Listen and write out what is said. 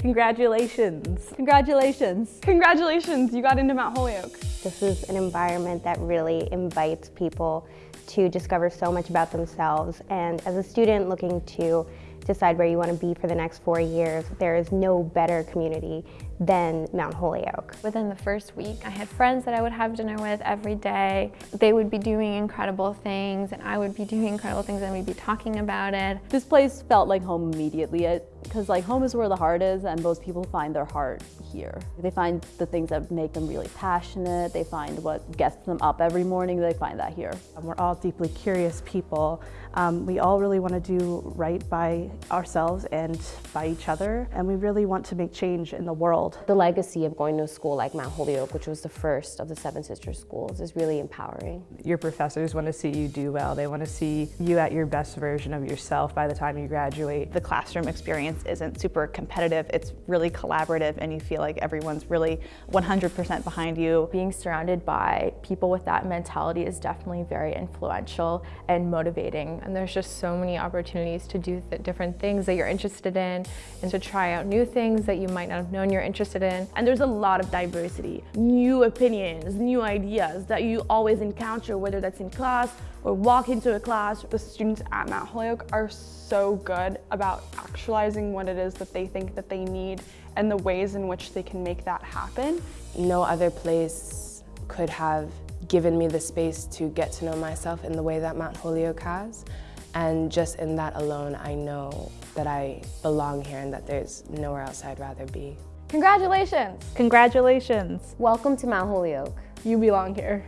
Congratulations. Congratulations. Congratulations, you got into Mount Holyoke. This is an environment that really invites people to discover so much about themselves. And as a student looking to decide where you want to be for the next four years, there is no better community than Mount Holyoke. Within the first week, I had friends that I would have dinner with every day. They would be doing incredible things and I would be doing incredible things and we'd be talking about it. This place felt like home immediately because like home is where the heart is and most people find their heart here. They find the things that make them really passionate. They find what gets them up every morning. They find that here. We're all deeply curious people. Um, we all really want to do right by ourselves and by each other and we really want to make change in the world world. The legacy of going to a school like Mount Holyoke, which was the first of the Seven Sisters schools, is really empowering. Your professors want to see you do well. They want to see you at your best version of yourself by the time you graduate. The classroom experience isn't super competitive. It's really collaborative and you feel like everyone's really 100% behind you. Being surrounded by people with that mentality is definitely very influential and motivating. And there's just so many opportunities to do different things that you're interested in and to try out new things that you might not have known you're interested in. And there's a lot of diversity, new opinions, new ideas that you always encounter, whether that's in class or walk into a class. The students at Mount Holyoke are so good about actualizing what it is that they think that they need and the ways in which they can make that happen. No other place could have given me the space to get to know myself in the way that Mount Holyoke has. And just in that alone, I know that I belong here and that there's nowhere else I'd rather be. Congratulations! Congratulations! Welcome to Mount Holyoke. You belong here.